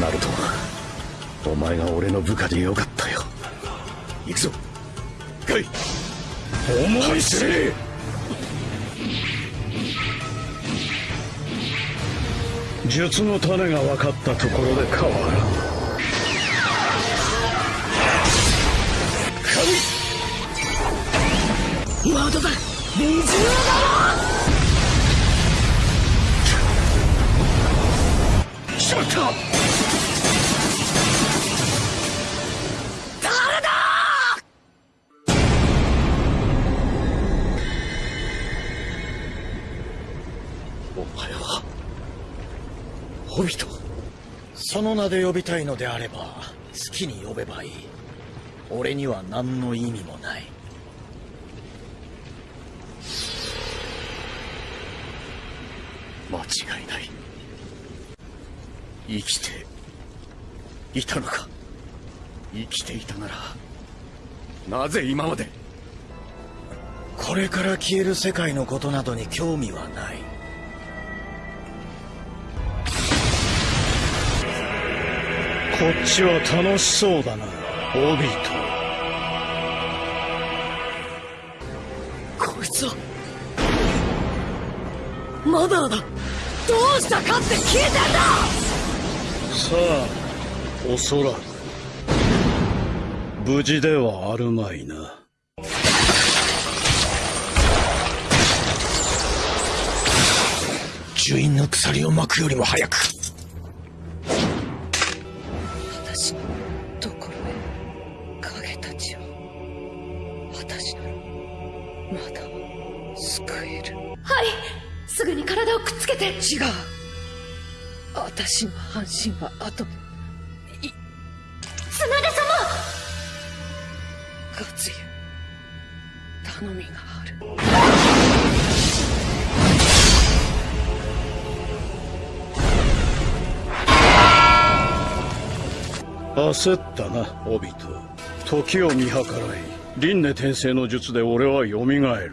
ナルトお前が俺の部下でよかったよ。行くぞ。ガイ思い知れ。術の種が分かったところで変わらん。まだだ。水のだ。しまった誰だお前はホビトその名で呼びたいのであれば好きに呼べばいい。俺には何の意味もない。間違いない。生きていたのか。生きていたならなぜ今までこれから消える世界のことなどに興味はない。こっちは楽しそうだな。オビこいつはマダーだ。どうしたかって聞いてんだ！さあおそらく。無事ではあるまいな。樹院の鎖を巻くよりも早く。私のところへ影たちを私ならまだ救える。はい。すぐに体をくっつけて。違う。私の半身は後で頼みがある。焦ったなオビト。時を見計らい輪廻転生の術で俺は蘇る。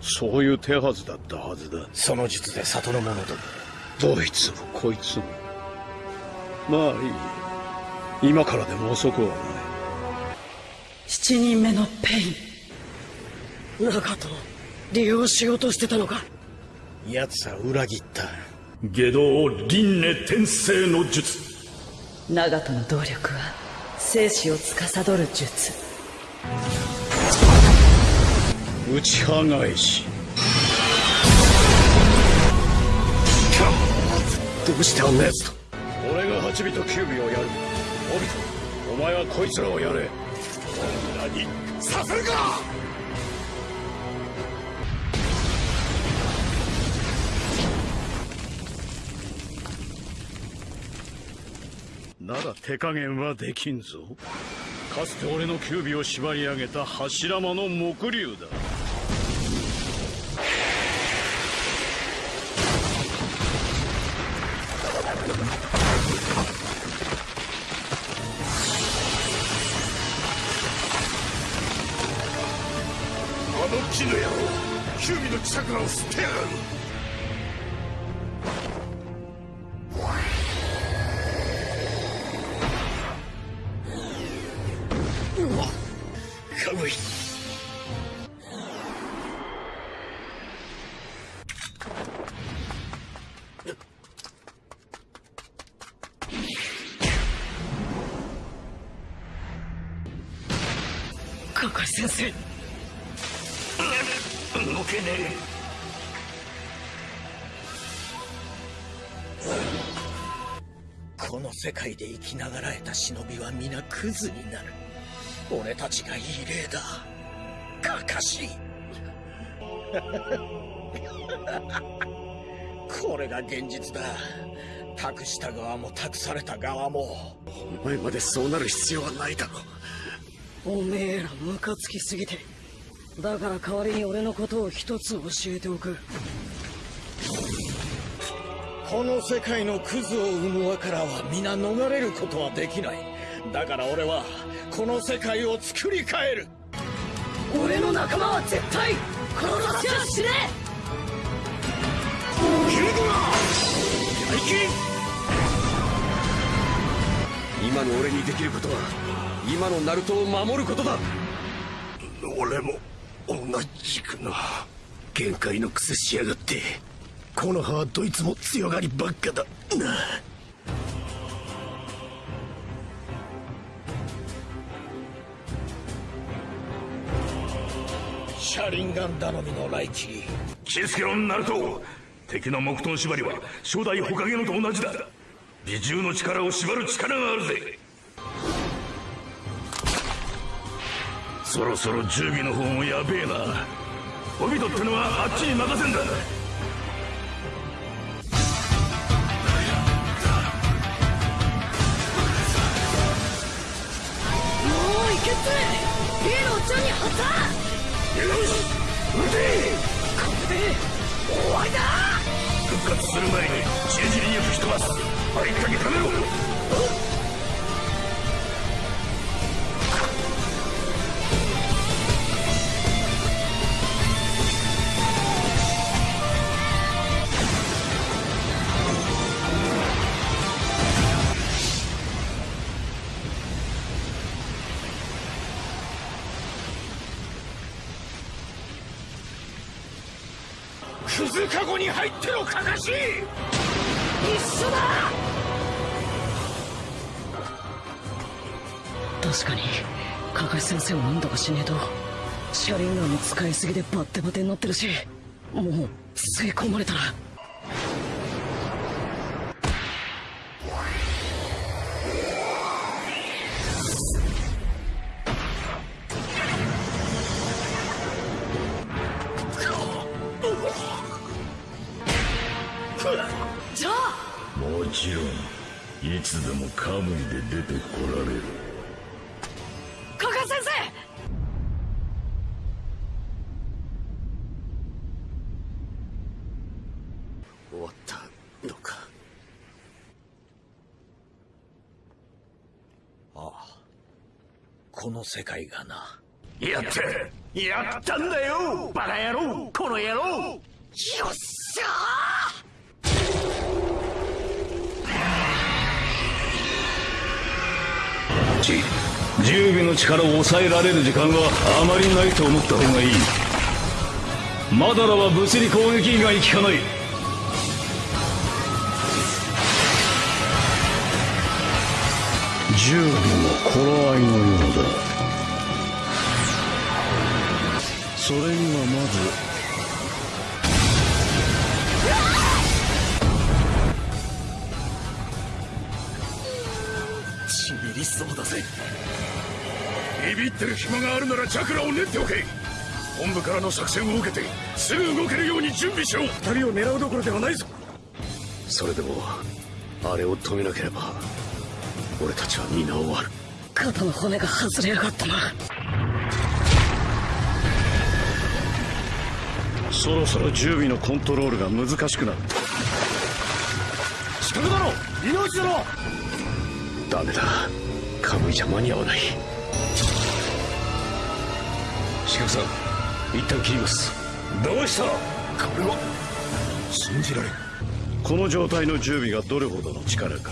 そういう手はずだったはずだ。その術で里の者ども。どいつもこいつも。まあいい。今からでも遅くはない。七人目のペイン長門利用しようとしてたのか？奴は裏切った。下道輪廻転生の術。長門の動力は生死を司る術。内派返し。どうしてあんな奴と？俺が8尾と9尾をやる。オビトお前はこいつらをやれ。何させるか手加減はできんぞ。かつて俺の九尾を縛り上げた柱間の木竜だ。あの木の野郎キュービのチャクラを吸ってやがる。カムイカカ先生。動けねこの世界で生きながらえた忍びは皆クズになる。俺たちがいい例だ。かかしい。これが現実だ。託した側も託された側も。お前までそうなる必要はないだろおめえらムカつきすぎて。だから代わりに俺のことを一つ教えておく。この世界のクズを生む輪からは皆逃れることはできないだから俺はこの世界を作り変える。俺の名仲間は絶対殺させはしね今の俺にできることは今のナルトを守ることだ。俺も同じくな限界の癖しやがって。この葉はどいつも強がりばっかだ。なシャリンガン頼みのライチ気付けろナルト。敵の木遁縛りは初代火影のと同じだ。美獣の力を縛る力があるぜ。そろそろ準備の方もやべえな。オビトってのはあっちに任せんだ。もういけってビーのおっちゃんに貼ったよし撃てこれで終わりだ復活する前にじりじりに吹き飛ばすありったけためろクズカゴに入ってろカカシ一緒だ。確かにカカシ先生を何とかしねえとシャリンガンの使いすぎでバッテバテになってるしもう吸い込まれたら。じゃあもちろんいつでもカムイで出てこられる。カカシ先生！終わったのか？この世界がな。やったやったんだよ！バカ野郎！この野郎！よっしゃじ十尾の力を抑えられる時間はあまりないと思った方がいい。マダラは物理攻撃以外効かない。十尾も頃合いのようだ。それにはまずってる暇があるならチャクラを練っておけ。本部からの作戦を受けてすぐ動けるように準備しろ。二人を狙うどころではないぞ。それでもあれを止めなければ俺たちは皆終わる。肩の骨が外れやがったな。そろそろ十尾のコントロールが難しくなる。近くだろ。命だろ。ダメだ。カムイじゃ間に合わない四角さん一旦切ります。どうした？これは？信じられん。この状態の十尾がどれほどの力か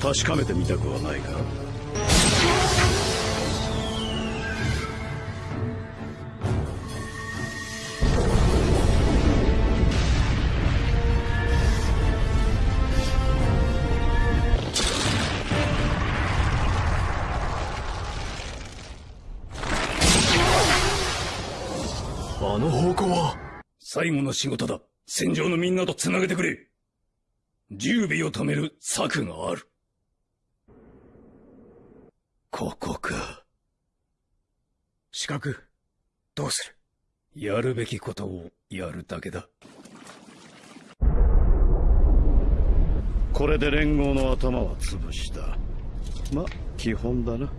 確かめてみたくはないか最後の仕事だ。戦場のみんなと繋げてくれ。十尾を止める策がある。ここか。四角どうする？やるべきことをやるだけだ。これで連合の頭は潰した。ま基本だな